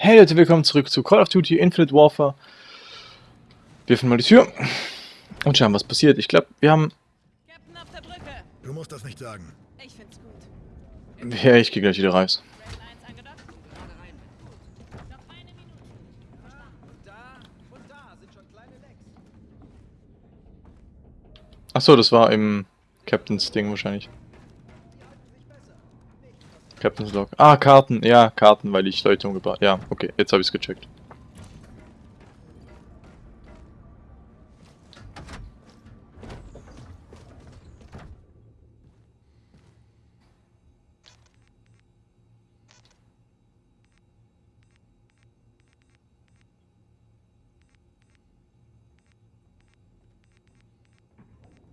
Hey Leute, willkommen zurück zu Call of Duty Infinite Warfare. Wir öffnen mal die Tür und schauen, was passiert. Ich glaube, wir haben... Captain auf der Brücke. Du musst das nicht sagen. Ich find's gut. Ja, ich gehe gleich wieder raus. Red 1 angedockt. Gerade rein. Noch eine Minute. Verstanden. Da und da sind schon kleine Lecks. Achso, das war im Captain's Ding wahrscheinlich. Captain's Log. Ah, Karten. Ja, Karten, weil ich Leute umgebracht Ja, okay, jetzt habe ich es gecheckt.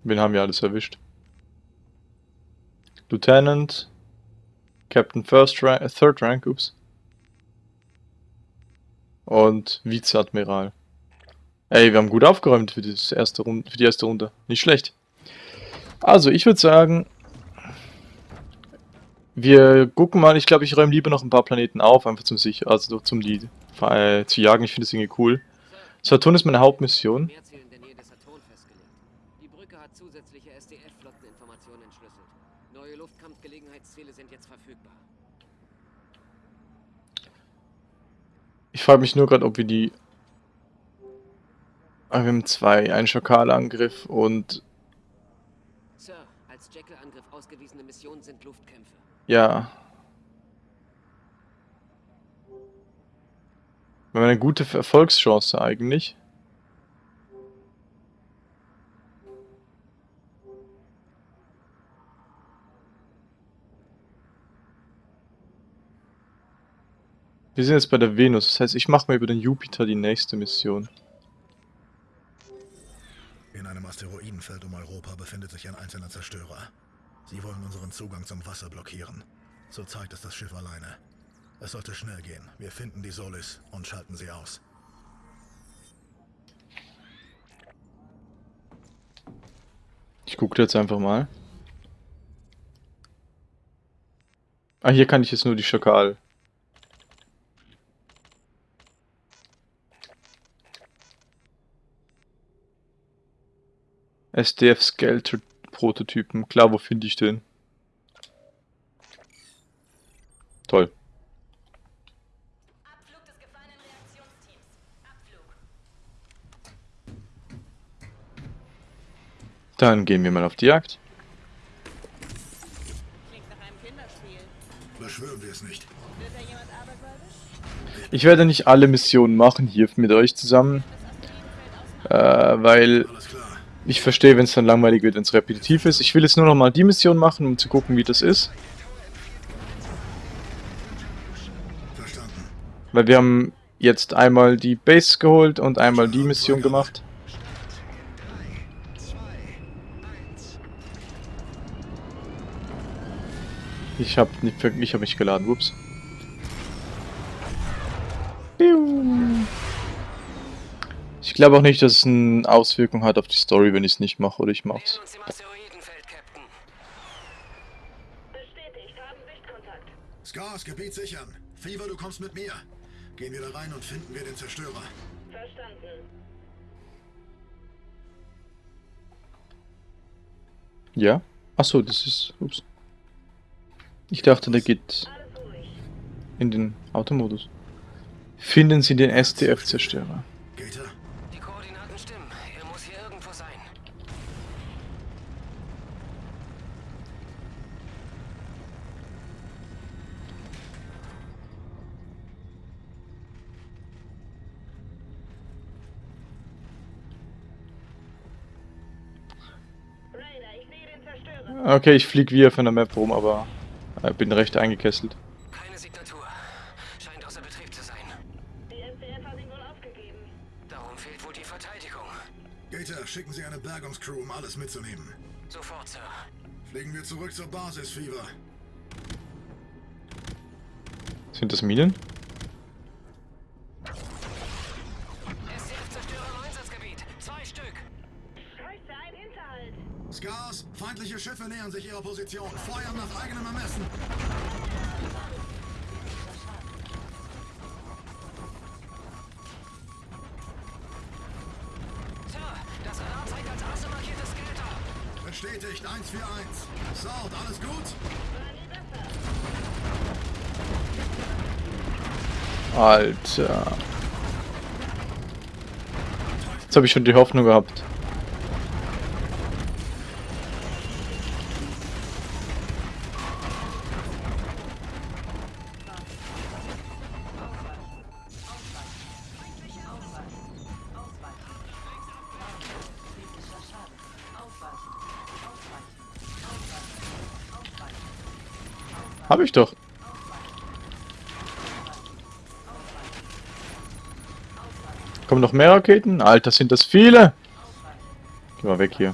Wen haben wir alles erwischt? Lieutenant, Captain First Rank, äh, Third Rank, ups. Und Vizeadmiral. Ey, wir haben gut aufgeräumt für, das erste Runde, für die erste Runde. Nicht schlecht. Also, ich würde sagen, wir gucken mal. Ich glaube, ich räume lieber noch ein paar Planeten auf, einfach zum sich, also zum die äh, zu jagen. Ich finde das irgendwie cool. Saturn ist meine Hauptmission. Meerziel in der Nähe des Saturn festgelegt. Die Brücke hat zusätzliche SDF-Flotteninformationen entschlüsselt. Neue Luftkampfgelegenheitsziele sind jetzt verfügbar. Ich frage mich nur gerade, ob wir die. Ah, wir haben zwei, einen Schakalangriff und Sir, als Jekyll-Angriff ausgewiesene Missionen sind Luftkämpfe. ja. Wir haben eine gute Erfolgschance eigentlich. Wir sind jetzt bei der Venus, das heißt, ich mache mal über den Jupiter die nächste Mission. In einem Asteroidenfeld um Europa befindet sich ein einzelner Zerstörer. Sie wollen unseren Zugang zum Wasser blockieren. Zurzeit ist das Schiff alleine. Es sollte schnell gehen. Wir finden die Solis und schalten sie aus. Ich gucke jetzt einfach mal. Ah, hier kann ich jetzt nur die Schakal. SDF Skelter Prototypen. Klar, wo finde ich den? Toll. Dann gehen wir mal auf die Jagd. Beschwören wir es nicht. Ich werde nicht alle Missionen machen hier mit euch zusammen, äh, weil. Ich verstehe, wenn es dann langweilig wird, wenn es repetitiv ist. Ich will jetzt nur noch mal die Mission machen, um zu gucken, wie das ist. Verstanden. Weil wir haben jetzt einmal die Base geholt und einmal die Mission gemacht. Ich habe nicht, ich habe mich geladen. Ups. Ich glaube auch nicht, dass es eine Auswirkung hat auf die Story, wenn ich es nicht mache oder ich haben Sichtkontakt. Scars, Gebiet sichern. Fever, du kommst mit mir. Gehen wir da rein und finden wir den Zerstörer. Verstanden. Ja? Achso, das ist. Ups. Ich dachte, der geht in den Automodus. Finden Sie den SDF-Zerstörer. Okay, ich fliege wie auf einer Map rum, aber äh, bin recht eingekesselt. Keine Signatur. Scheint außer Betrieb zu sein. Die SDF hat ihn wohl aufgegeben. Darum fehlt wohl die Verteidigung. Gator, schicken Sie eine Bergungscrew, um alles mitzunehmen. Sofort, Sir. Fliegen wir zurück zur Basis, Fever. Sind das Minen? Gas! Feindliche Schiffe nähern sich ihrer Position. Feuern nach eigenem Ermessen. Sir, das Radar zeigt als Asse markiertes Skelter. Bestätigt, 141. Sound, alles gut? Alter. Jetzt habe ich schon die Hoffnung gehabt. Hab ich doch. Kommen noch mehr Raketen? Alter, sind das viele! Geh mal weg hier.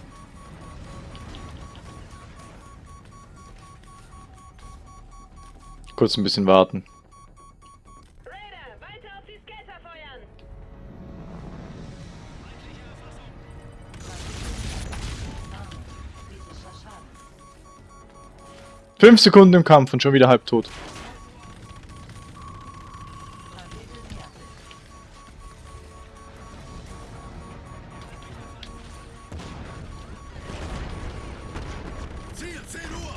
Kurz ein bisschen warten. Fünf Sekunden im Kampf und schon wieder halb tot. Ziel, 10 Uhr.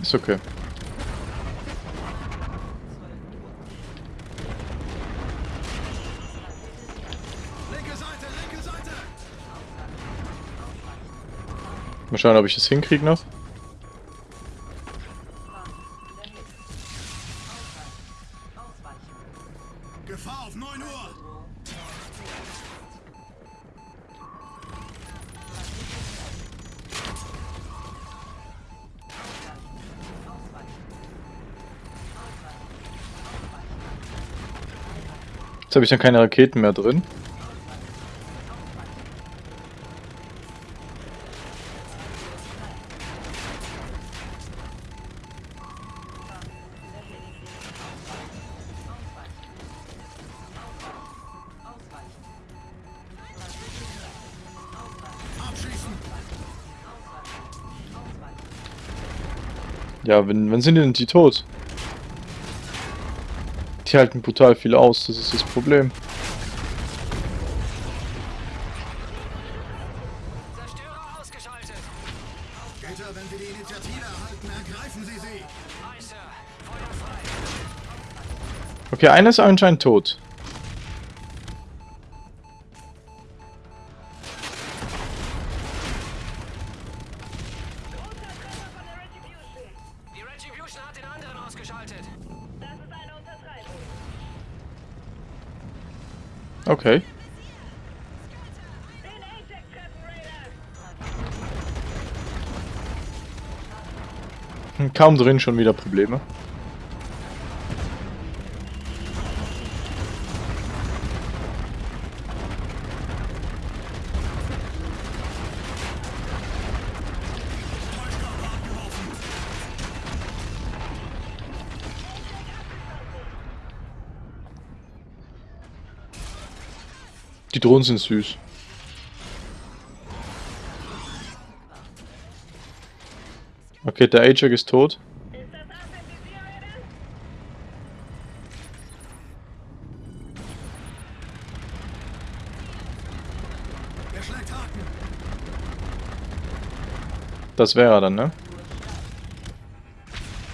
Ist okay. Mal schauen, ob ich das hinkriege noch. Gefahr auf 9 Uhr. Jetzt habe ich dann keine Raketen mehr drin. Ja, wenn, wann sind denn die tot? Die halten brutal viel aus, das ist das Problem. Zerstörer ausgeschaltet. Gator, wenn Sie die Initiative erhalten, ergreifen Sie sie. Aye, Sir. Feuer frei. Okay, einer ist anscheinend tot. Okay. Hm, Kaum drin, schon wieder Probleme. Die Drohnen sind süß. Okay, der Ajax ist tot. Das wäre er dann, ne?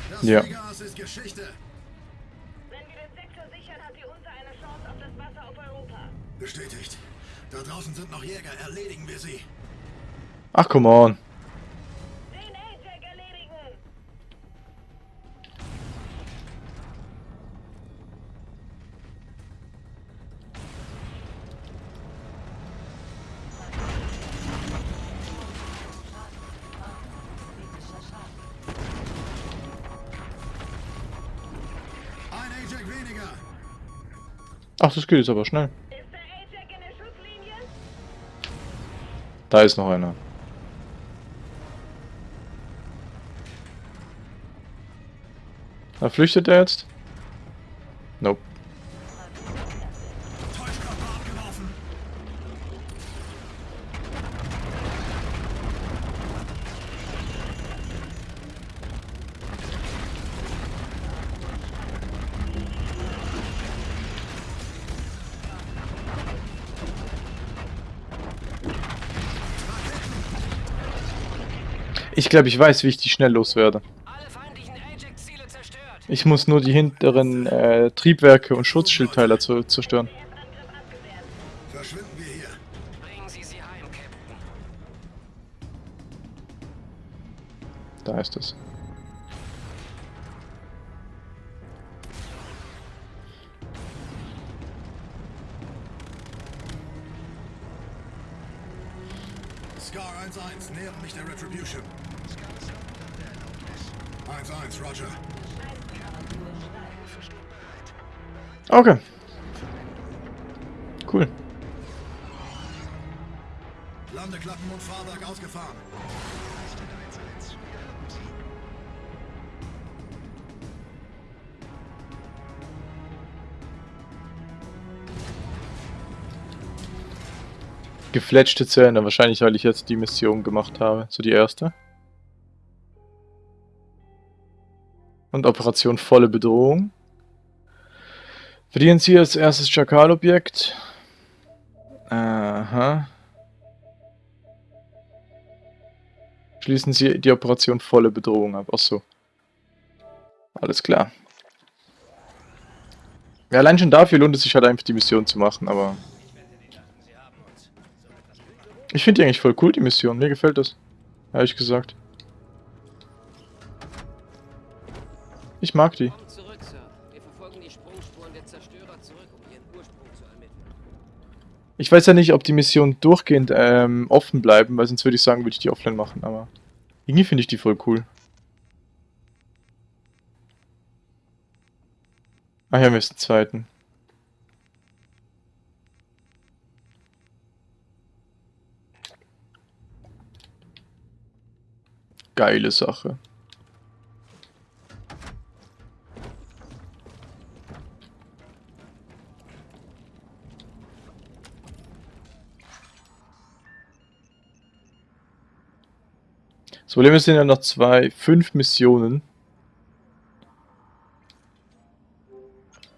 Das Ja. Fliegerhass ist Geschichte. Wenn wir den Sektor sichern, hat die Unter eine Chance auf das Wasser auf Europa. Bestätigt. Da draußen sind noch Jäger. Erledigen wir sie. Ach, come on. Den Ajax erledigen! Ein Ajax weniger. Ach, das geht jetzt aber schnell. Da ist noch einer. Da flüchtet er jetzt? Ich glaube, ich weiß, wie ich die schnell loswerde. Ich muss nur die hinteren äh, Triebwerke und Schutzschildteiler zu, zerstören. 1-1, Roger. Okay. Cool. Landeklappen und Fahrwerk ausgefahren. Gefletschte Zähne, wahrscheinlich weil ich jetzt die Mission gemacht habe. So die erste. Und Operation volle Bedrohung. Verdienen Sie als erstes Chakalobjekt. Aha. Schließen Sie die Operation volle Bedrohung ab. Achso. Alles klar. Ja, allein schon dafür lohnt es sich halt einfach die Mission zu machen, aber... Ich finde die eigentlich voll cool, die Mission. Mir gefällt das. Ehrlich gesagt. Ich mag die. Zurück, zurück, um. Ich weiß ja nicht, ob die Missionen durchgehend ähm, offen bleiben, weil sonst würde ich sagen, würde ich die offline machen, aber irgendwie finde ich die voll cool. Ah ja, wir sind zweiten. Geile Sache. Das Problem ist, es sind ja noch zwei, fünf Missionen.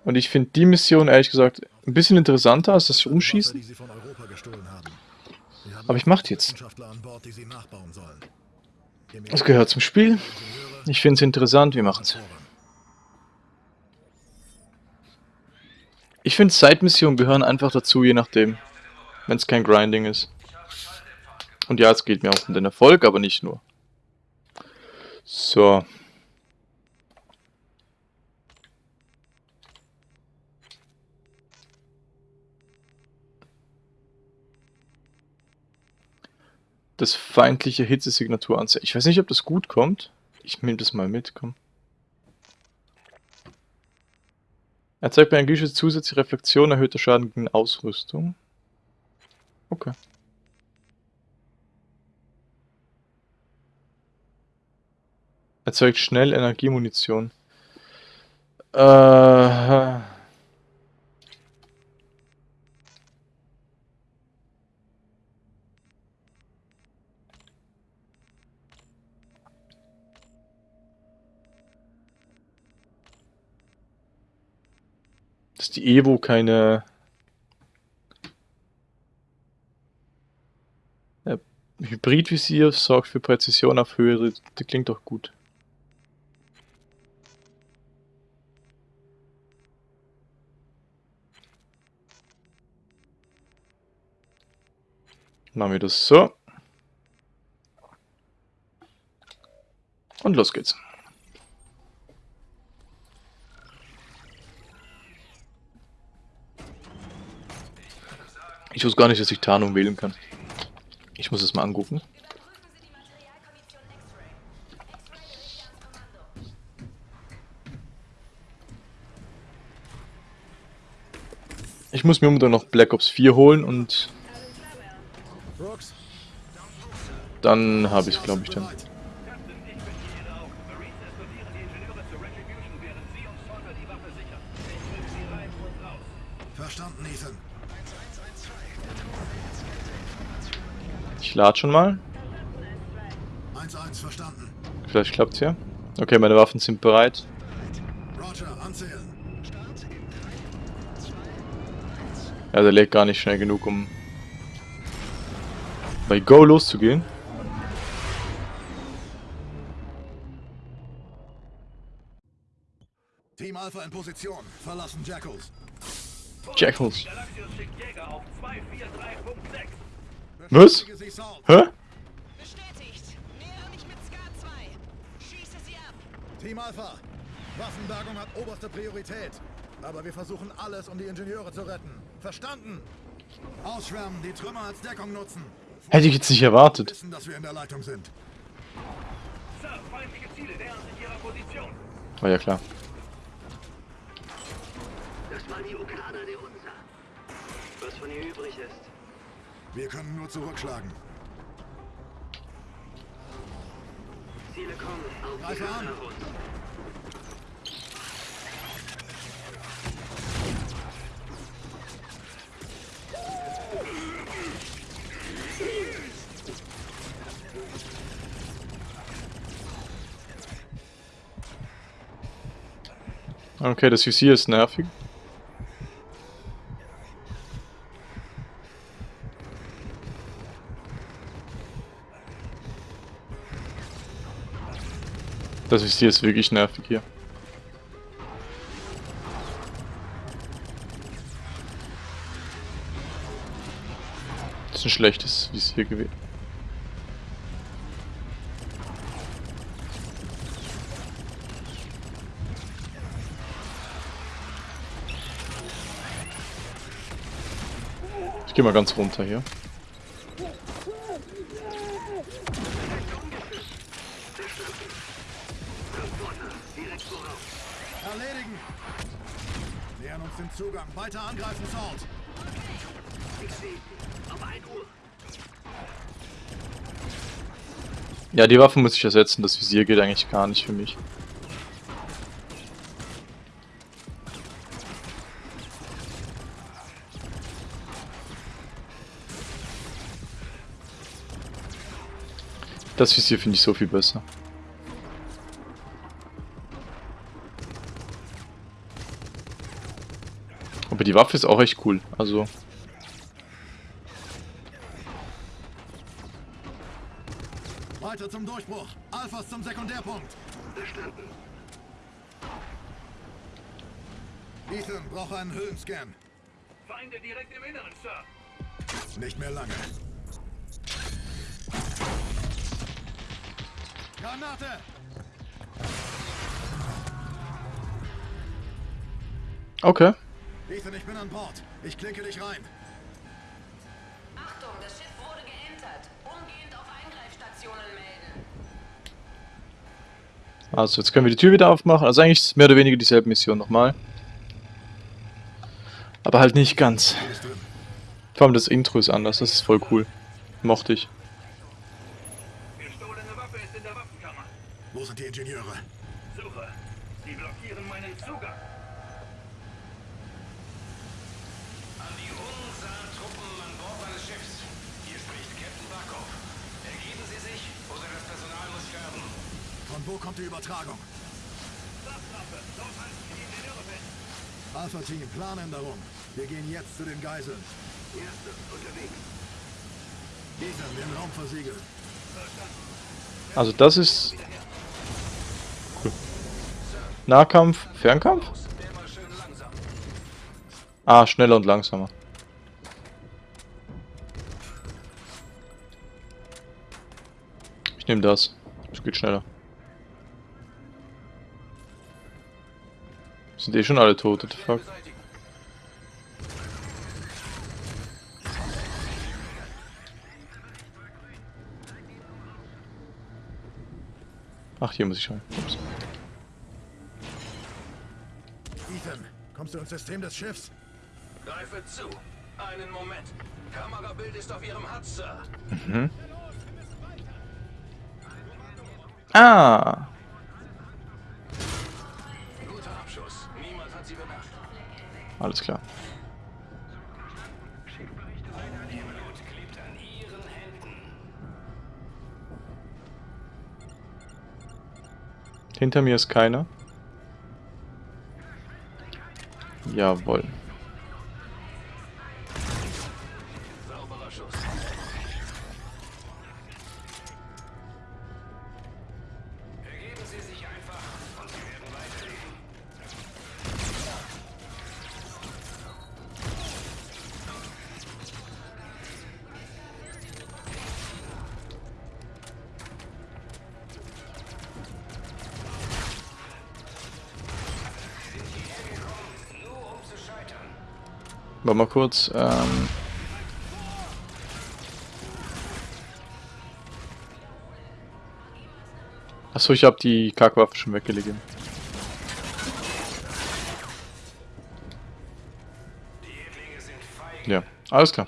Und ich finde die Mission, ehrlich gesagt, ein bisschen interessanter als das Umschießen. Aber ich mach die jetzt. Das gehört zum Spiel. Ich finde es interessant, wir machen es. Ich finde, Side-Missionen gehören einfach dazu, je nachdem. Wenn es kein Grinding ist. Und ja, es geht mir auch um den Erfolg, aber nicht nur. So. Das feindliche Hitzesignatur anzeigen. Ich weiß nicht, ob das gut kommt. Ich nehme das mal mit, komm. Erzeugt bei einem Geschütz zusätzliche Reflexion, erhöhter Schaden gegen Ausrüstung. Okay. Erzeugt schnell Energiemunition. Äh. Dass die Evo keine Hybridvisier sorgt für Präzision auf höhere. Das klingt doch gut. Machen wir das so. Und los geht's. Ich wusste gar nicht, dass ich Tarnung wählen kann. Ich muss es mal angucken. Ich muss mir unbedingt noch Black Ops 4 holen und dann habe ich es, glaube ich, dann. verstanden, Ethan. Ich lade schon mal. 1-1, verstanden. Vielleicht klappt's ja. Okay, meine Waffen sind bereit. Roger, anzählen. Ja, der lädt gar nicht schnell genug, um bei Go loszugehen. Alpha in Position. Verlassen Jackals. Jackals. Galaxius schickt Jäger auf 243.6. Was? Hä? Bestätigt. Nähere mich mit Scar 2. Schieße sie ab. Team Alpha. Waffenbergung hat oberste Priorität. Aber wir versuchen alles, um die Ingenieure zu retten. Verstanden? Ausschwärmen, die Trümmer als Deckung nutzen. Hätte ich jetzt nicht erwartet. Wissen, dass wir in der Leitung sind. Sir, feindliche Ziele nähern sich ihrer Position. War ja klar. Waren die Okaner der Unser. Was von ihr übrig ist. Wir können nur zurückschlagen. Ziele kommen. Auf die Greife an. Okay, das Visier ist nervig. Das ist wirklich nervig hier. Das ist ein schlechtes Visier gewesen. Ich geh mal ganz runter hier. Angreifen, Salt. Ja, die Waffe muss ich ersetzen. Das Visier geht eigentlich gar nicht für mich. Das Visier finde ich so viel besser. Aber die Waffe ist auch echt cool. Also, Weiter zum Durchbruch. Alphas zum Sekundärpunkt. Verstanden. Ethan, brauche einen Höhlenscan. Feinde direkt im Inneren, Sir. Nicht mehr lange. Granate! okay. Ethan, ich bin an Bord. Ich klinke dich rein. Achtung, das Schiff wurde geentert. Umgehend auf Eingreifstationen melden. Also, jetzt können wir die Tür wieder aufmachen. Also eigentlich ist es mehr oder weniger dieselbe Mission nochmal. Aber halt nicht ganz. Vor allem das Intro ist anders, das ist voll cool. Mochte ich. Gestohlene Waffe ist in der Waffenkammer. Wo sind die Ingenieure? Suche. Sie blockieren meinen Zugang. An die Unsa-Truppen an Bord meines Schiffs. Hier spricht Captain Barkov. Ergeben Sie sich oder das Personal muss sterben. Von wo kommt die Übertragung? Fest. Alpha-Team, Planänderung. Wir gehen jetzt zu den Geiseln. Erste unterwegs. Ethan, den Raum versiegeln. Also das ist... Cool. Nahkampf, Fernkampf? Ah, schneller und langsamer. Ich nehme das. Es geht schneller. Sind eh schon alle tot, what the fuck? Ach, hier muss ich rein. Ups. Ethan, kommst du ins System des Schiffs? Greife zu. Einen Moment. Kamerabild ist auf Ihrem HUD, Sir. Ah! Alles klar. Hinter mir ist keiner. Jawohl. Warte mal kurz. Ähm Achso, ich habe die Kackwaffe schon weggelegt. Ja, alles klar.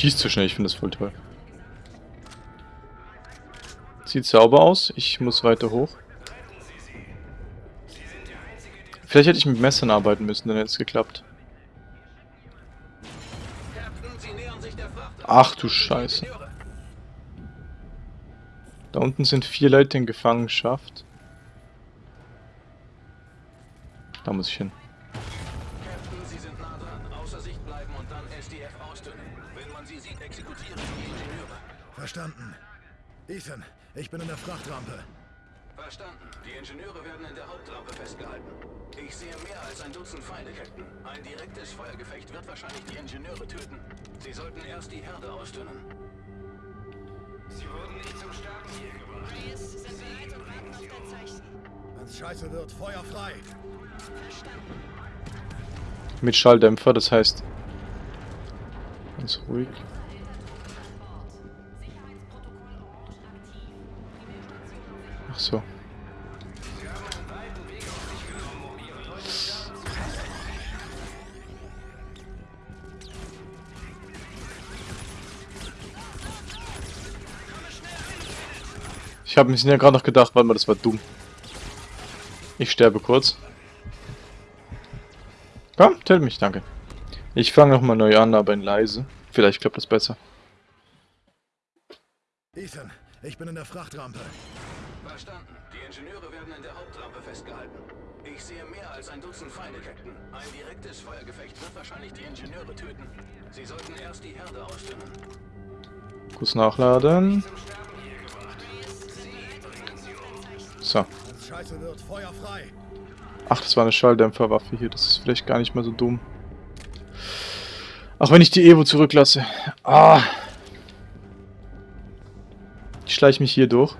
Schießt so schnell, ich finde das voll toll. Sieht sauber aus, ich muss weiter hoch. Vielleicht hätte ich mit Messern arbeiten müssen, dann hätte es geklappt. Ach du Scheiße. Da unten sind vier Leute in Gefangenschaft. Da muss ich hin. Verstanden. Ethan, ich bin in der Frachtrampe. Verstanden. Die Ingenieure werden in der Hauptrampe festgehalten. Ich sehe mehr als ein Dutzend Feinde, Captain. Ein direktes Feuergefecht wird wahrscheinlich die Ingenieure töten. Sie sollten erst die Herde ausdünnen. Sie wurden nicht zum Sterben hier gebracht. Reyes sind bereit und warten auf dein Zeichen. Wenn's scheiße wird, Feuer frei. Verstanden. Mit Schalldämpfer, das heißt... Ganz ruhig. Ich habe mir ja gerade noch gedacht, warte mal, das war dumm. Ich sterbe kurz. Komm, tell mich, danke. Ich fange nochmal neu an, aber in leise. Vielleicht klappt das besser. Ethan, ich bin in der Frachtrampe. Verstanden. Die Ingenieure werden in der Hauptrampe festgehalten. Ich sehe mehr als ein Dutzend Feinde, Captain. Ein direktes Feuergefecht wird wahrscheinlich die Ingenieure töten. Sie sollten erst die Herde ausdünnen. Kurz nachladen. Zum So. Ach, das war eine Schalldämpferwaffe hier. Das ist vielleicht gar nicht mal so dumm. Auch wenn ich die Evo zurücklasse. Ah. Ich schleiche mich hier durch.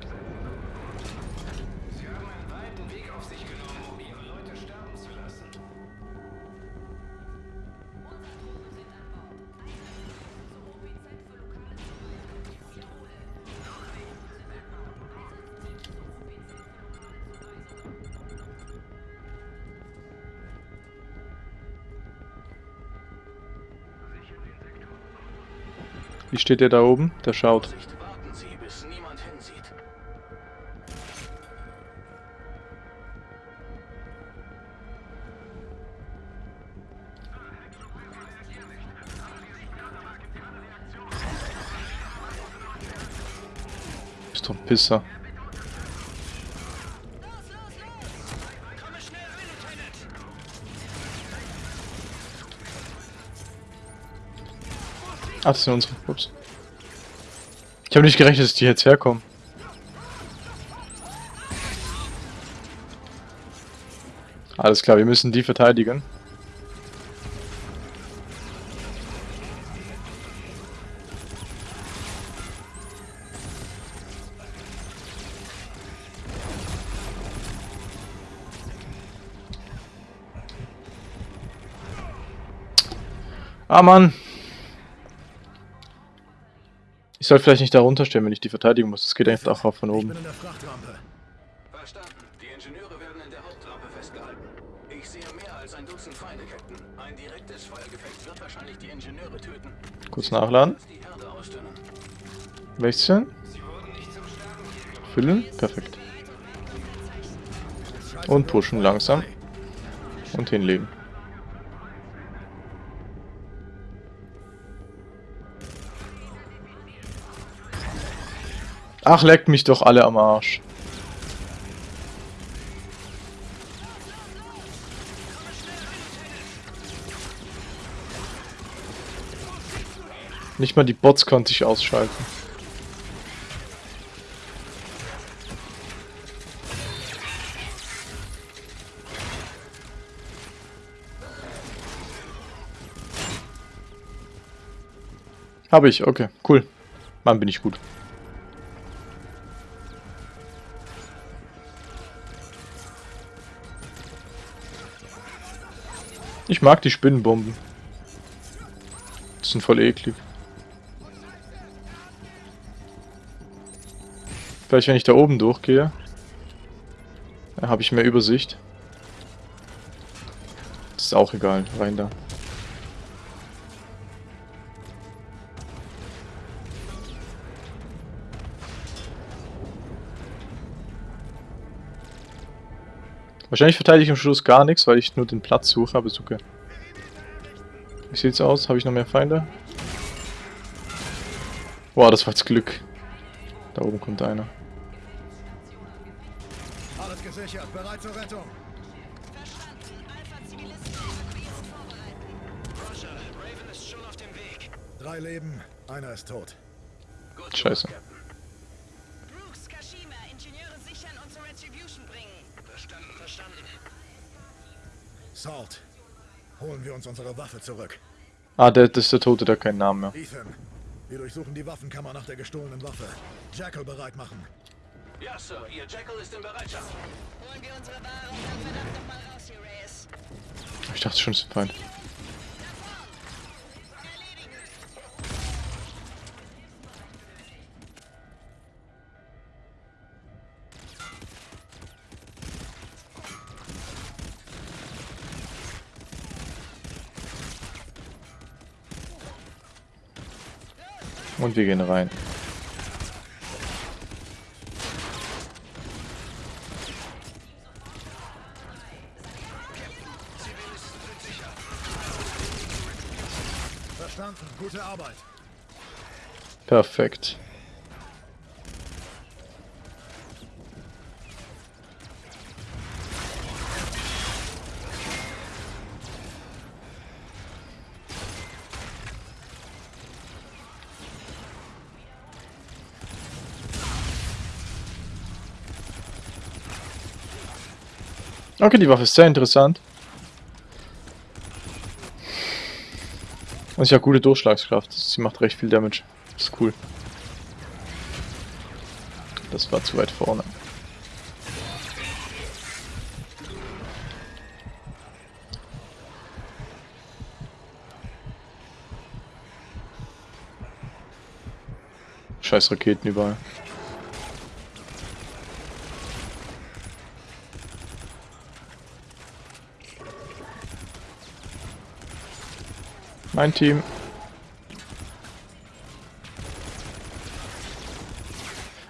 Steht der da oben? Der schaut. Bist doch ein Pisser. Ach, das sind unsere. Ups. Ich habe nicht gerechnet, dass die jetzt herkommen. Alles klar, wir müssen die verteidigen. Ah, Mann. Soll vielleicht nicht da runterstellen, wenn ich die verteidigen muss. Das geht einfach auch von oben. bin in der Frachtrampe. Verstanden. Die Ingenieure werden in der Hauptrampe festgehalten. Ich sehe mehr als ein Dutzend Feinde, Captain. Ein direktes Feuergefecht wird wahrscheinlich die Ingenieure töten. Kurz nachladen. Wechseln. Füllen. Perfekt. Und pushen langsam. Und hinlegen. Ach, leckt mich doch alle am Arsch. Nicht mal die Bots konnte ich ausschalten. Habe ich, okay, cool. Mann, bin ich gut. Ich mag die Spinnenbomben. Die sind voll eklig. Vielleicht, wenn ich da oben durchgehe, habe ich mehr Übersicht. Das ist auch egal, rein da. Wahrscheinlich verteidige ich am Schluss gar nichts, weil ich nur den Platz suche, aber ist okay. Wie sieht's aus? Habe ich noch mehr Feinde? Boah, das war jetzt Glück. Da oben kommt einer. Alles gesichert, bereit zur Rettung. Drei Leben, einer ist tot. Scheiße. Salt, holen wir uns unsere Waffe zurück. Ah, der, das ist der Tote, der hat keinen Namen mehr. Ethan, wir durchsuchen die Waffenkammer nach der gestohlenen Waffe. Jackal bereit machen. Ja, Sir, Ihr Jackal ist in Bereitschaft. Holen wir unsere Ware und dann verdammt nochmal raus hier, Reyes. Ich dachte schon, es ist ein Und wir gehen rein. Verstanden, gute Arbeit. Perfekt. Okay, die Waffe ist sehr interessant. Und sie hat gute Durchschlagskraft. Sie macht recht viel Damage. Das ist cool. Das war zu weit vorne. Scheiß Raketen überall. Mein Team.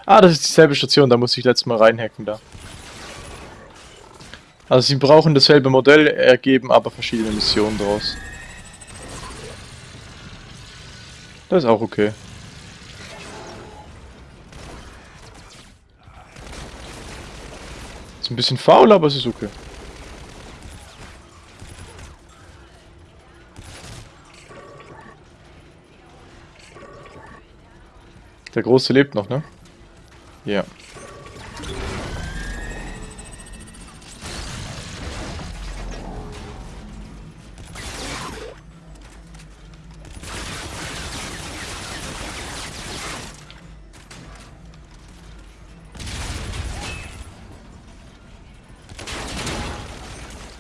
Ah, das ist dieselbe Station, da muss ich letztes Mal reinhacken da. Also sie brauchen dasselbe Modell, ergeben aber verschiedene Missionen draus. Das ist auch okay. Ist ein bisschen faul, aber es ist okay. Der Große lebt noch, ne? Ja.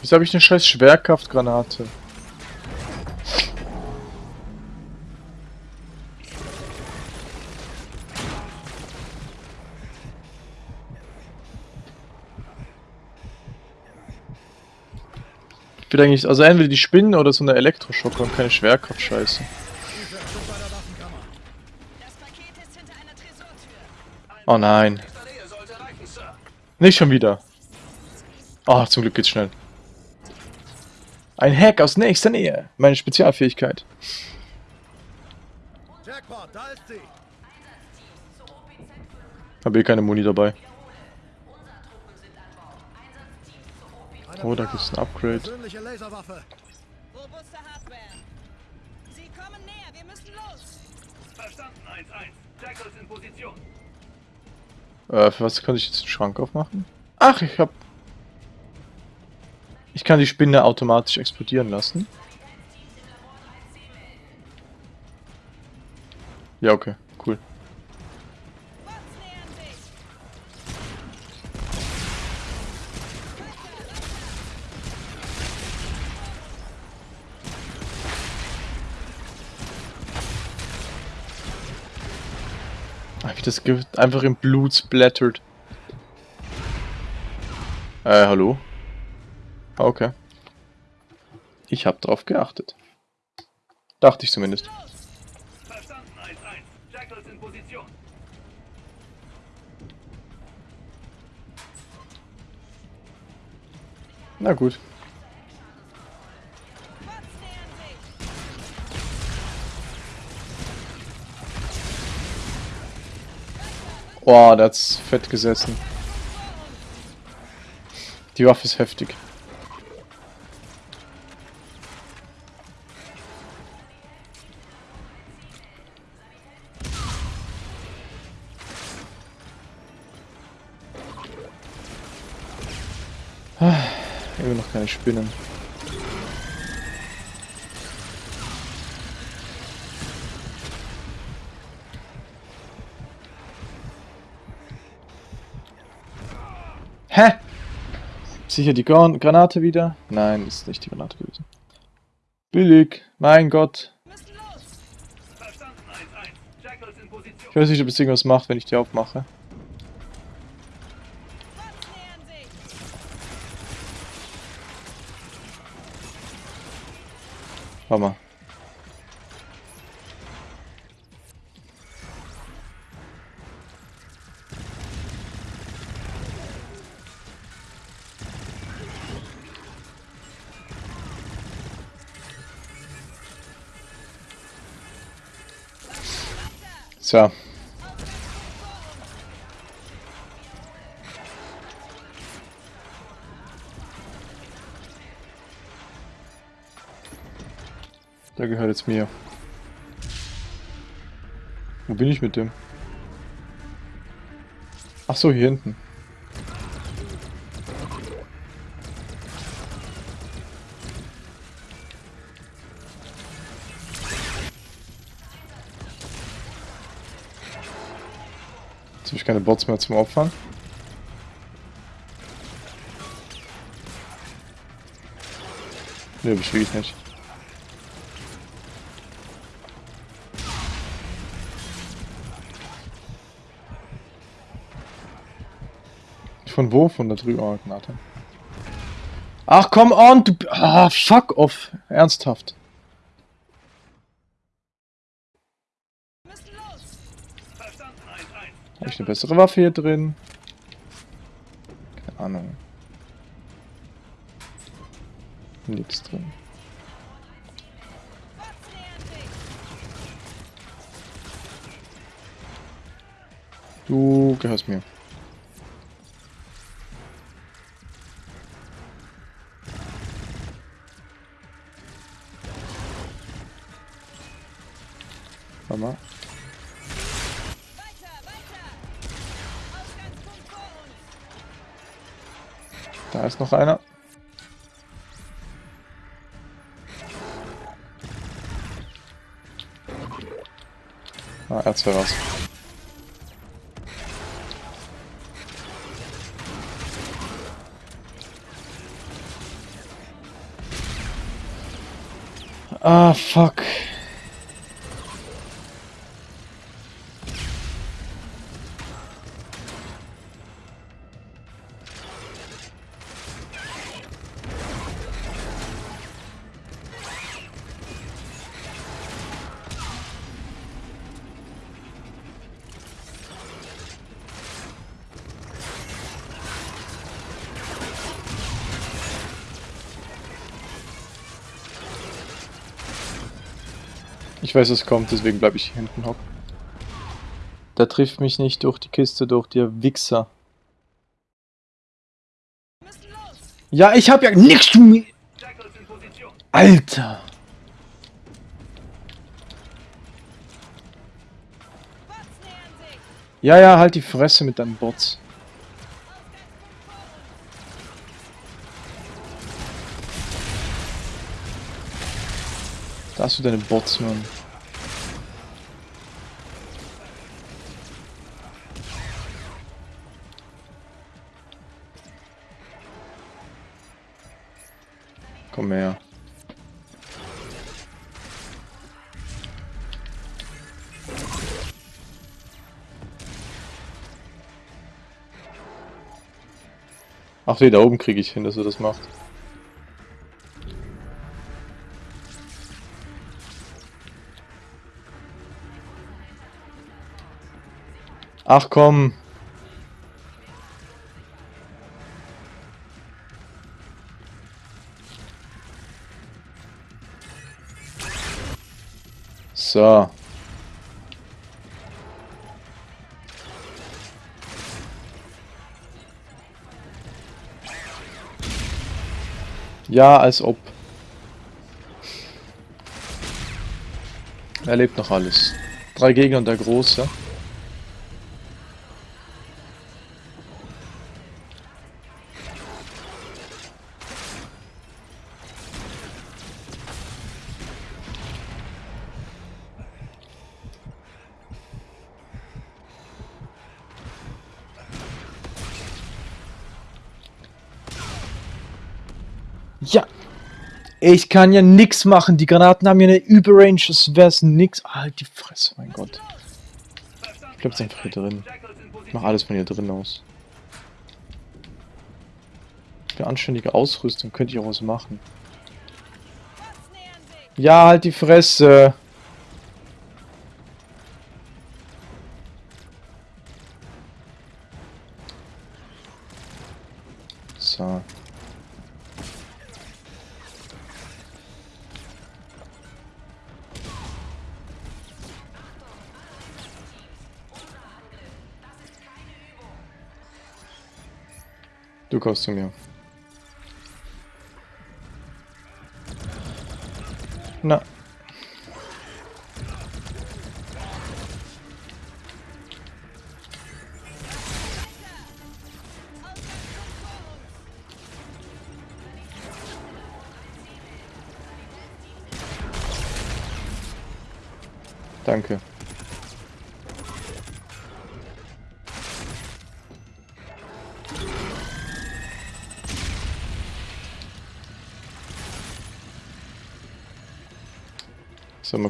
Wieso habe ich eine scheiß Schwerkraftgranate? Ich will eigentlich, also entweder die Spinnen oder so eine Elektroschocker und keine Schwerkraft-Scheiße. Oh nein. Nicht schon wieder. Oh, zum Glück geht's schnell. Ein Hack aus nächster Nähe. Meine Spezialfähigkeit. Habe eh keine Muni dabei. Oh, da gibt's ein Upgrade. Persönliche Laserwaffe. Robuste Hardware. Sie kommen näher, wir müssen los. Verstanden, 1-1. Jackal ist in Position. Äh, für was kann ich jetzt den Schrank aufmachen? Ach, ich hab... Ich kann die Spinne automatisch explodieren lassen. Ja, okay, Ah, Wie das Gift einfach im Blut splattert. Äh, hallo? Ah, Okay. Ich hab drauf geachtet. Dachte ich zumindest. Verstanden, 1-1. Jackals in Position. Na gut. Oh, der hat's fett gesessen. Die Waffe ist heftig. Ah, Immer noch keine Spinnen. Hä? Sicher die Gran Granate wieder? Nein, ist nicht die Granate gewesen. Billig. Mein Gott. Müssen los. Verstanden, 1-1. Jackals in Position. Ich weiß nicht, ob es irgendwas macht, wenn ich die aufmache. Warte mal. So. Der gehört jetzt mir. Wo bin ich mit dem? Ach so, hier hinten. Bots mehr zum Opfern. Ne, hab ich nicht. Von wo? Von da drüben. Oh, Gnate. Ach, komm on! Du... Ah, fuck off. Ernsthaft. Habe ich eine bessere Waffe hier drin? Keine Ahnung. Nix drin. Du gehörst mir. Warte mal. Da ist noch einer. Ah, er hat's was. Ah, fuck. Ich weiß, es kommt, deswegen bleibe ich hier hinten hocken. Der trifft mich nicht durch die Kiste, durch der Wichser. Ja, ich hab ja nichts zu mir. Alter. Ja, ja, halt die Fresse mit deinen Bots. Da hast du deine Bots, Mann. Komm her. Ach nee, da oben kriege ich hin, dass er das macht. Ach komm. So. Ja, als ob. Er lebt noch alles. Drei Gegner und der Große. Ja. Ich kann ja nix machen. Die Granaten haben ja eine Überrange. Das wär's nix. Halt die Fresse, mein Gott. Ich bleib jetzt einfach hier drin. Ich mach alles von hier drin aus. Für anständige Ausrüstung könnte ich auch was machen. Ja, halt die Fresse. Du kommst zu mir.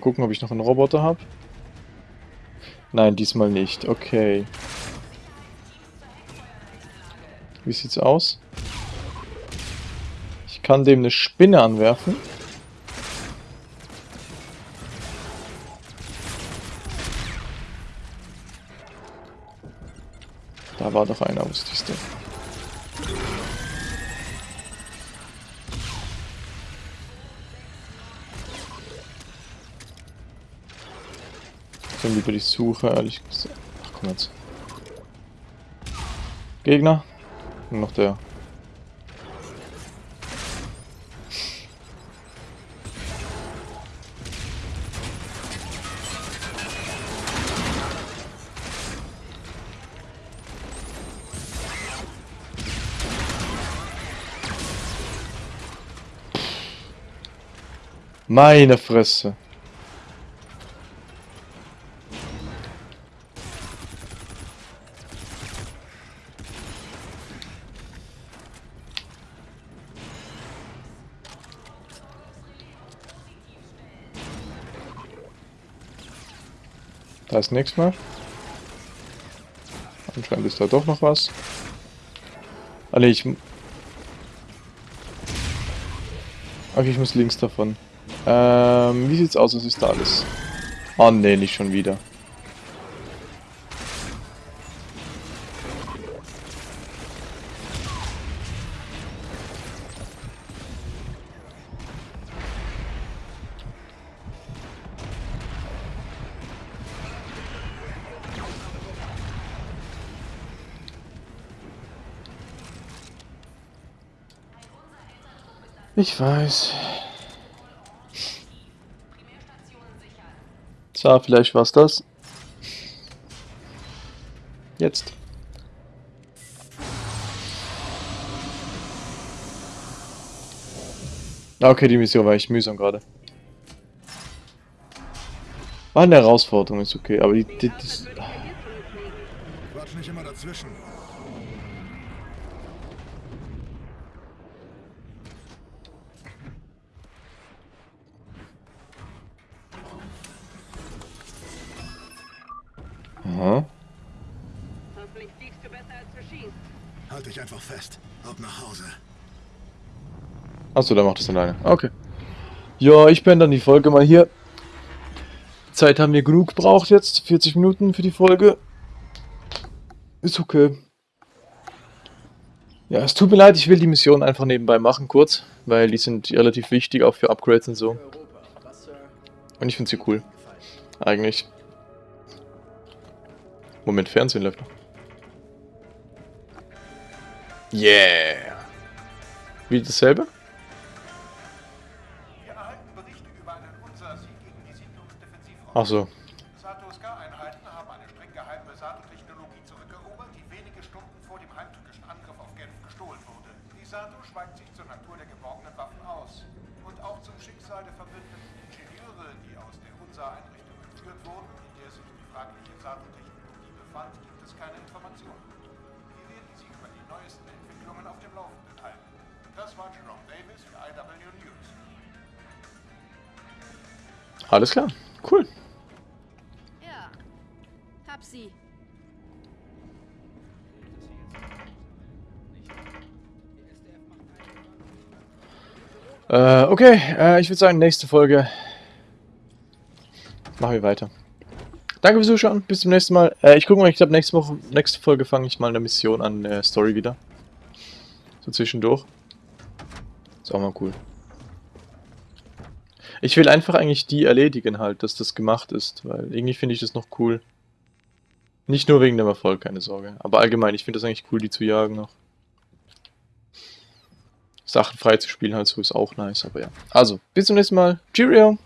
Mal gucken, ob ich noch einen Roboter habe. Nein, diesmal nicht. Okay. Wie sieht's aus? Ich kann dem eine Spinne anwerfen. Da war doch einer, wusste ich's denn. Dann lieber die Suche, ehrlich gesagt. Ach komm jetzt. Gegner. Und noch der. Meine Fresse. Da ist nichts mehr. Anscheinend ist da doch noch was. Ah ne, ich... Okay, ich muss links davon. Ähm, wie sieht's aus? Was ist da alles? Oh ne, nicht schon wieder. Ich weiß. So, vielleicht war's das. Jetzt. Okay, die Mission war echt mühsam gerade. War eine Herausforderung, ist okay, aber die, die, das, Quatsch nicht immer dazwischen. Halt dich einfach fest. Ab nach Hause. Achso, der macht das alleine. Okay. Ja, ich bin dann die Folge mal hier. Zeit haben wir genug gebraucht jetzt. 40 Minuten für die Folge. Ist okay. Ja, es tut mir leid, ich will die Mission einfach nebenbei machen, kurz. Weil die sind relativ wichtig, auch für Upgrades und so. Und ich finde sie cool. Eigentlich. Moment, Fernsehen läuft noch. Yeah. Wie dasselbe? Ach so. Sato-Ska-Einheiten haben eine streng geheime Sato-Technologie zurückerobert, die wenige Stunden vor dem heimtückischen Angriff auf Genf gestohlen wurde. Die Sato schweigt sich zur Natur der geborgenen Waffen aus. Und auch zum Schicksal der verbündeten Ingenieure, die aus der Unsa-Einrichtung entführt wurden, in der sich die fragliche Sato-Technologie befand, gibt es keine Informationen. Wir werden Sie über die neuesten Entwicklungen auf dem Laufenden halten. Das war Jerome Davis für IW News. Alles klar. Äh, okay, äh, ich würde sagen, nächste Folge machen wir weiter. Danke fürs Zuschauen, bis zum nächsten Mal. Äh, ich gucke mal, ich glaube, nächste Woche, nächste Folge fange ich mal eine Mission an, äh, Story wieder. So zwischendurch. Ist auch mal cool. Ich will einfach eigentlich die erledigen halt, dass das gemacht ist, weil irgendwie finde ich das noch cool. Nicht nur wegen dem Erfolg, keine Sorge. Aber allgemein, ich finde das eigentlich cool, die zu jagen noch. Sachen frei zu spielen halt so ist auch nice, aber ja. Also, bis zum nächsten Mal. Cheerio!